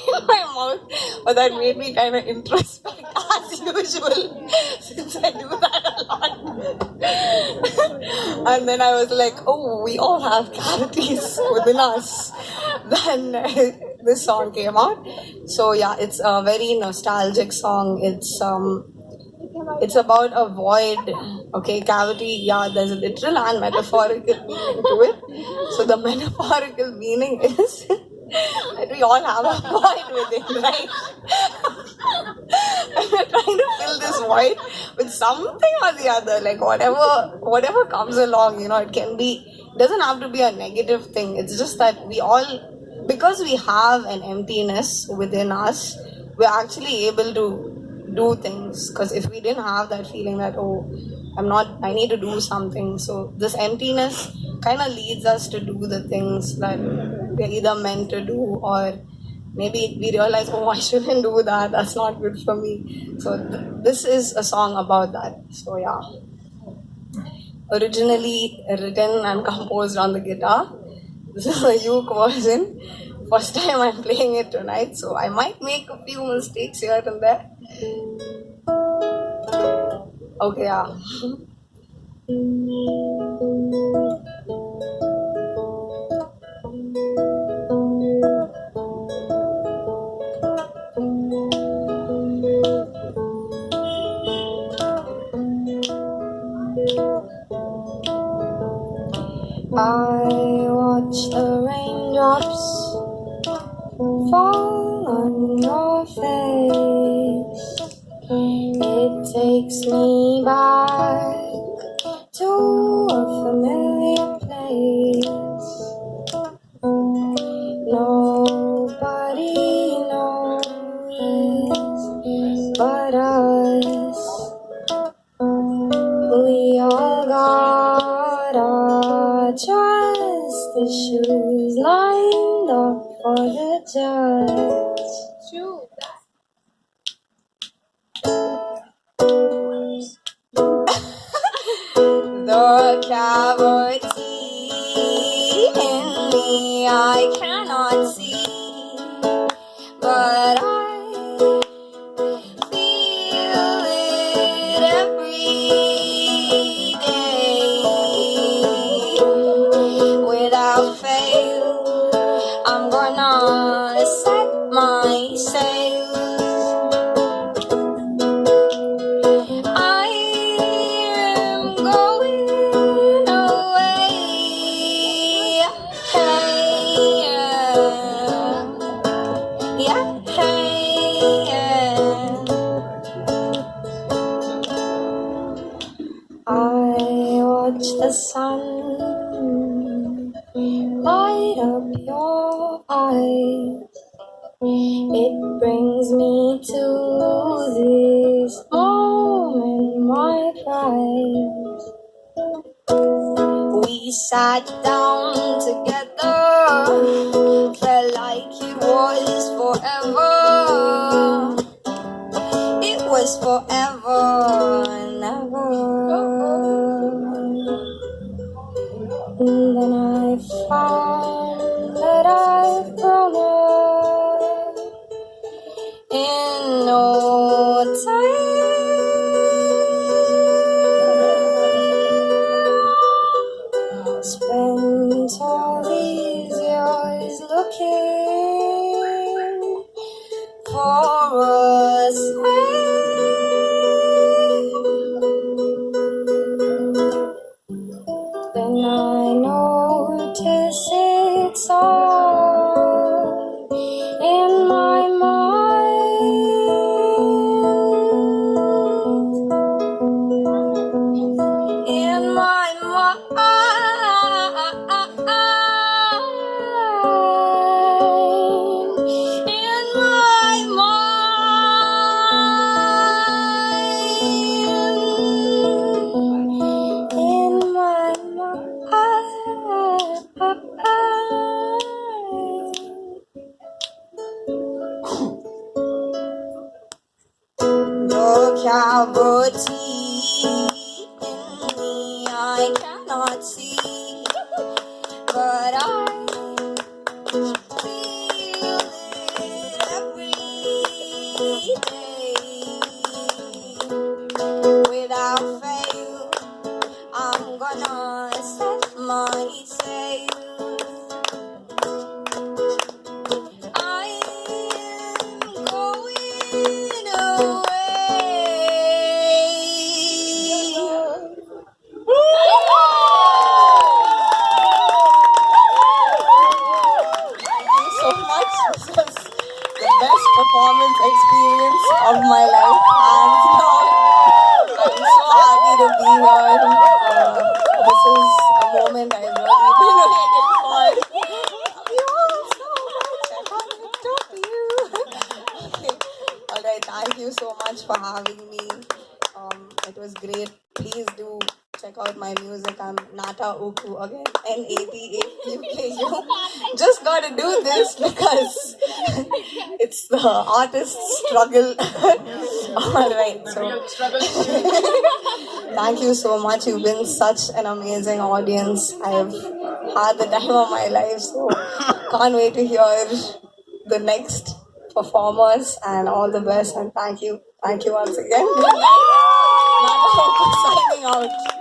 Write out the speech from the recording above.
my mouth, but that made me kind of introspect as usual, since I do that a lot. and then I was like, oh, we all have cavities within us. Then this song came out. So yeah, it's a very nostalgic song. It's um it's about a void okay cavity yeah there's a literal and metaphorical meaning to it so the metaphorical meaning is that we all have a void within right and we're trying to fill this void with something or the other. Like whatever whatever comes along you know it can be doesn't have to be a negative thing. It's just that we all because we have an emptiness within us we're actually able to do things. Because if we didn't have that feeling that oh i'm not i need to do something. So this emptiness kind of leads us to do the things that we're either meant to do or maybe we realize oh i shouldn't do that. That's not good for me. So th- this is a song about that. So yeah. Originally written and composed on the guitar. This is a uke version. First time i'm playing it tonight so i might make a few mistakes here and there. Okay, yeah. I watch the raindrops fall issues lined up for the judge. The cavity yeah, hey, yeah. I watch the sun light up your eyes. It brings me to this moment, my prize. We sat down together, forever and ever. And then I found that I've grown up in no time. Spent all these years looking for a it's all in my mind. In my mind. The cavity in happy to be here. Uh, this is a moment I've really been waiting for. Love you all so much. I can't even talk to you. Okay. All right. Thank you so much for having me. Um, it was great. Please do check out my music. I'm Nata Uku again. N A T A U K U. Just gotta do this because it's the artist's struggle. All right. So thank you so much. You've been such an amazing audience. I've had the time of my life. So can't wait to hear the next performers and all the best and thank you. Thank you once again. Good night. Nata Uku signing out.